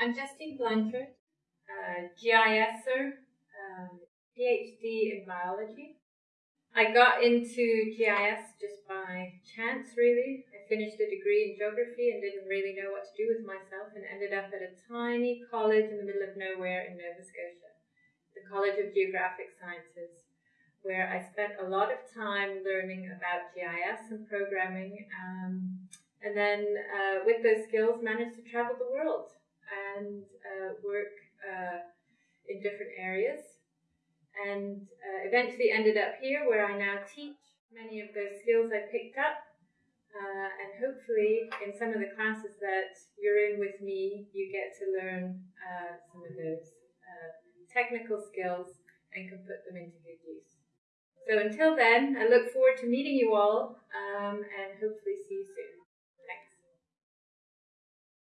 I'm Justine Blanchard, uh, GISer, um, PhD in biology. I got into GIS just by chance, really. I finished a degree in geography and didn't really know what to do with myself and ended up at a tiny college in the middle of nowhere in Nova Scotia, the College of Geographic Sciences, where I spent a lot of time learning about GIS and programming. Um, and then uh, with those skills, managed to travel the world and uh, work uh, in different areas and uh, eventually ended up here where I now teach many of those skills I picked up. Uh, and hopefully, in some of the classes that you're in with me, you get to learn uh, some of those uh, technical skills and can put them into good use. So until then, I look forward to meeting you all um, and hopefully.